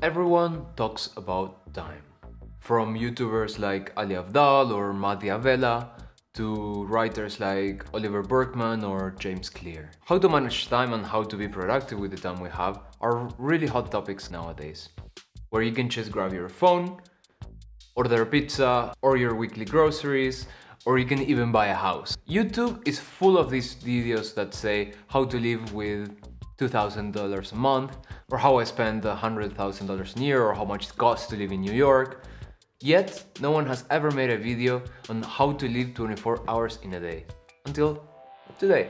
Everyone talks about time. From YouTubers like Ali Abdaal or Matt D'Avella to writers like Oliver Burkeman or James Clear. How to manage time and how to be productive with the time we have are really hot topics nowadays. Where you can just grab your phone, order a pizza or your weekly groceries, or you can even buy a house. YouTube is full of these videos that say how to live with $2,000 a month, or how I spend $100,000 a year, or how much it costs to live in New York. Yet, no one has ever made a video on how to live 24 hours in a day. Until today.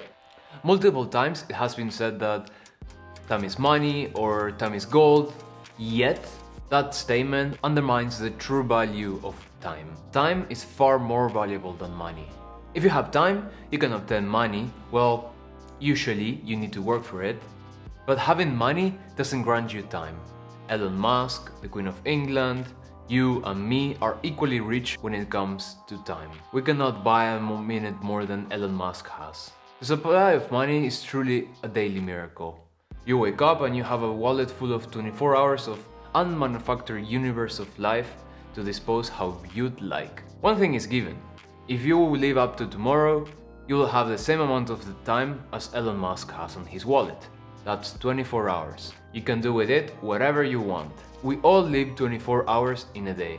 Multiple times it has been said that time is money or time is gold, yet that statement undermines the true value of time. Time is far more valuable than money. If you have time, you can obtain money. Well, usually you need to work for it. But having money doesn't grant you time. Elon Musk, the Queen of England, you and me are equally rich when it comes to time. We cannot buy a minute more than Elon Musk has. The supply of money is truly a daily miracle. You wake up and you have a wallet full of 24 hours of unmanufactured universe of life to dispose how you'd like. One thing is given, if you live up to tomorrow, you will have the same amount of the time as Elon Musk has on his wallet. That's 24 hours. You can do with it whatever you want. We all live 24 hours in a day.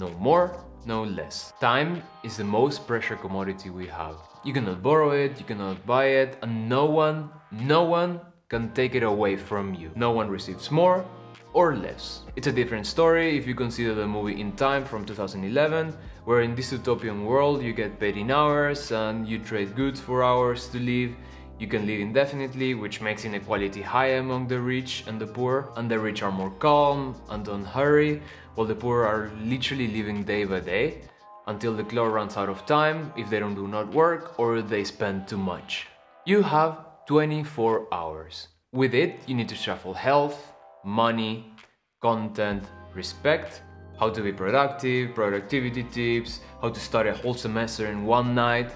No more, no less. Time is the most precious commodity we have. You cannot borrow it, you cannot buy it, and no one, no one can take it away from you. No one receives more, or less. It's a different story if you consider the movie In Time from 2011, where in this utopian world you get paid in hours and you trade goods for hours to live. You can live indefinitely, which makes inequality high among the rich and the poor, and the rich are more calm and don't hurry, while the poor are literally living day by day, until the clock runs out of time if they don't do not work or they spend too much. You have 24 hours. With it, you need to shuffle health, money, content, respect, how to be productive, productivity tips, how to study a whole semester in one night.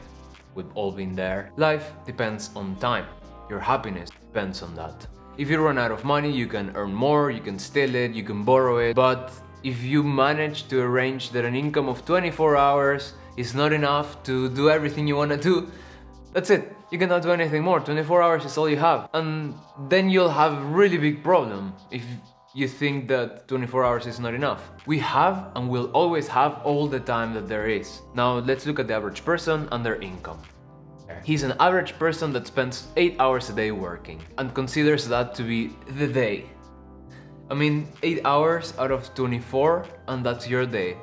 We've all been there. Life depends on time. Your happiness depends on that. If you run out of money, you can earn more, you can steal it, you can borrow it, but if you manage to arrange that an income of 24 hours is not enough to do everything you want to do, that's it. You cannot do anything more. 24 hours is all you have. And then you'll have a really big problem if you think that 24 hours is not enough. We have and will always have all the time that there is. Now let's look at the average person and their income. He's an average person that spends 8 hours a day working and considers that to be the day. I mean, 8 hours out of 24 and that's your day.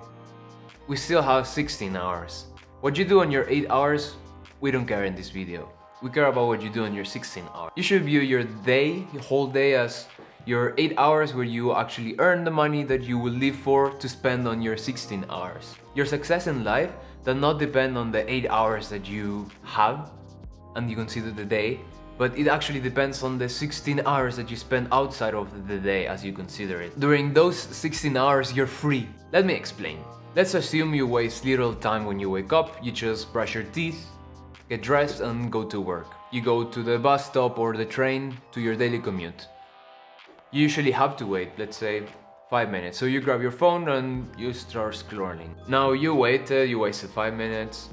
We still have 16 hours. What you do on your 8 hours we don't care in this video. We care about what you do in your 16 hours. You should view your day, your whole day as your 8 hours where you actually earn the money that you will live for to spend on your 16 hours. Your success in life does not depend on the 8 hours that you have and you consider the day, but it actually depends on the 16 hours that you spend outside of the day as you consider it. During those 16 hours, you're free. Let me explain. Let's assume you waste little time when you wake up, you just brush your teeth, get dressed and go to work. You go to the bus stop or the train to your daily commute. You usually have to wait, let's say, 5 minutes. So you grab your phone and you start scrolling. Now you waited, uh, you wasted 5 minutes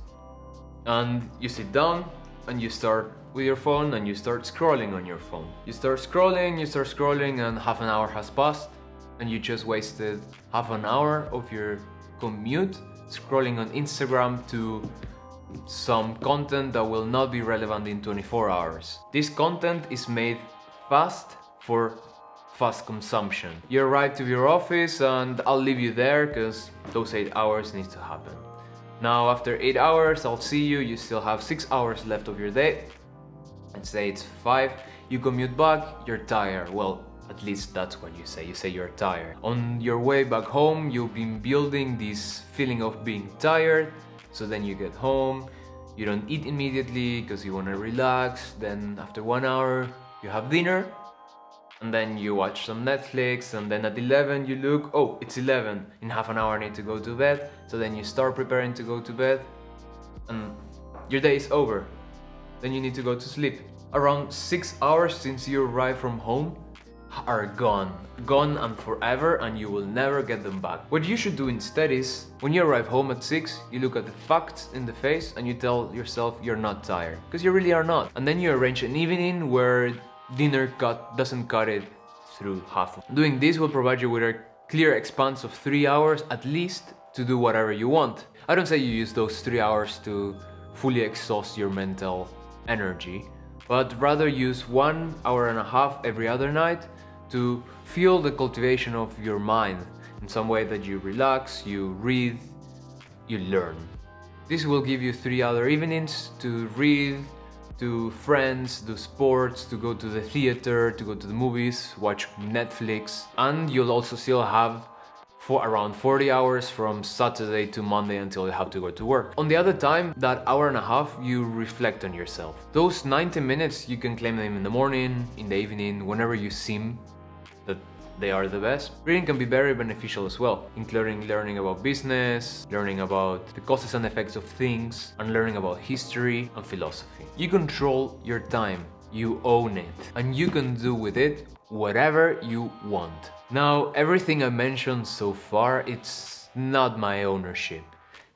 and you sit down and you start with your phone and you start scrolling on your phone. You start scrolling, you start scrolling and half an hour has passed and you just wasted half an hour of your commute scrolling on Instagram to some content that will not be relevant in 24 hours. This content is made fast for fast consumption. You arrive to your office and I'll leave you there because those 8 hours need to happen. Now after 8 hours I'll see you, you still have 6 hours left of your day. Let's say it's 5, you commute back, you're tired. Well, at least that's what you say, you say you're tired. On your way back home, you've been building this feeling of being tired, so then you get home, you don't eat immediately because you want to relax. Then after one hour, you have dinner. And then you watch some Netflix and then at 11 you look, oh, it's 11. In half an hour I need to go to bed. So then you start preparing to go to bed and your day is over. Then you need to go to sleep. Around 6 hours since you arrived from home are gone. Gone and forever and you will never get them back. What you should do instead is, when you arrive home at 6, you look at the facts in the face and you tell yourself you're not tired. Because you really are not. And then you arrange an evening where dinner cut doesn't cut it through half. Doing this will provide you with a clear expanse of 3 hours at least to do whatever you want. I don't say you use those 3 hours to fully exhaust your mental energy, but rather use one hour and a half every other night to fuel the cultivation of your mind in some way that you relax, you read, you learn. This will give you three other evenings to read, to friends, do sports, to go to the theater, to go to the movies, watch Netflix, and you'll also still have for around 40 hours from Saturday to Monday until you have to go to work. On the other time, that hour and a half, you reflect on yourself. Those 90 minutes, you can claim them in the morning, in the evening, whenever you seem that they are the best. Reading can be very beneficial as well, including learning about business, learning about the causes and effects of things, and learning about history and philosophy. You control your time, you own it, and you can do with it whatever you want. Now, everything I mentioned so far, it's not my ownership.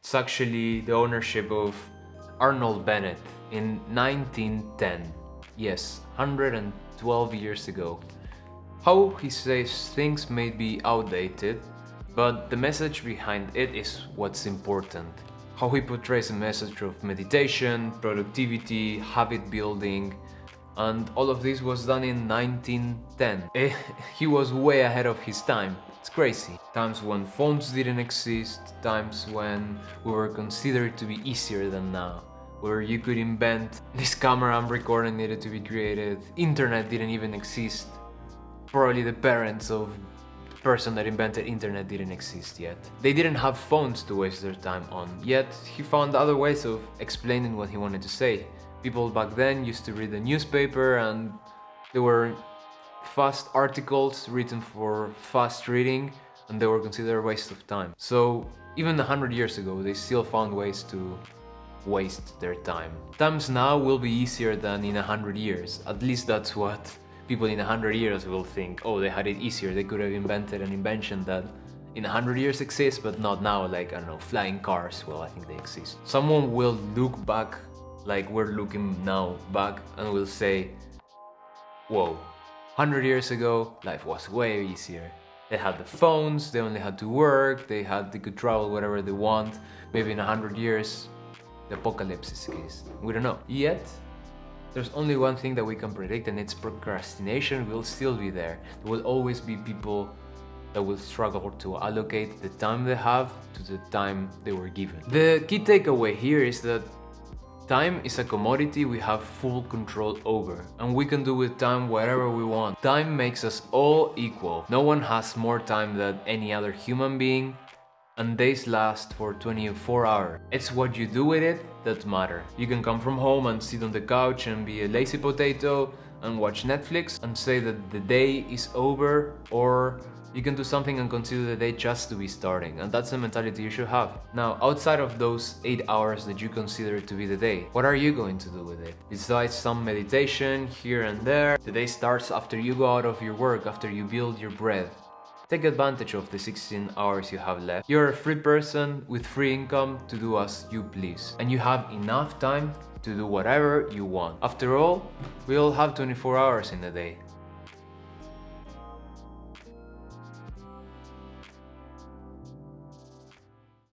It's actually the ownership of Arnold Bennett in 1910. Yes, 112 years ago. How he says things may be outdated, but the message behind it is what's important. How he portrays a message of meditation, productivity, habit building, and all of this was done in 1910. Eh, he was way ahead of his time. It's crazy. Times when phones didn't exist, times when we were considered to be easier than now. Where you could invent this camera and recording needed to be created. Internet didn't even exist. Probably the parents of the person that invented internet didn't exist yet. They didn't have phones to waste their time on, yet he found other ways of explaining what he wanted to say. People back then used to read the newspaper and there were fast articles written for fast reading and they were considered a waste of time. So even a hundred years ago, they still found ways to waste their time. Times now will be easier than in a hundred years. At least that's what people in a hundred years will think. Oh, they had it easier. They could have invented an invention that in a hundred years exists, but not now. Like I don't know, flying cars. Well, I think they exist. Someone will look back like we're looking now back and we'll say, whoa, 100 years ago, life was way easier. They had the phones, they only had to work, they had they could travel wherever they want. Maybe in 100 years, the apocalypse is case. We don't know. Yet, there's only one thing that we can predict and it's procrastination will still be there. There will always be people that will struggle to allocate the time they have to the time they were given. The key takeaway here is that Time is a commodity we have full control over, and we can do with time whatever we want. Time makes us all equal. No one has more time than any other human being, and days last for 24 hours. It's what you do with it that matter. You can come from home and sit on the couch and be a lazy potato and watch Netflix and say that the day is over or you can do something and consider the day just to be starting, and that's the mentality you should have. Now, outside of those 8 hours that you consider to be the day, what are you going to do with it? Besides some meditation here and there, the day starts after you go out of your work, after you build your bread. Take advantage of the 16 hours you have left. You're a free person with free income to do as you please, and you have enough time to do whatever you want. After all, we all have 24 hours in a day.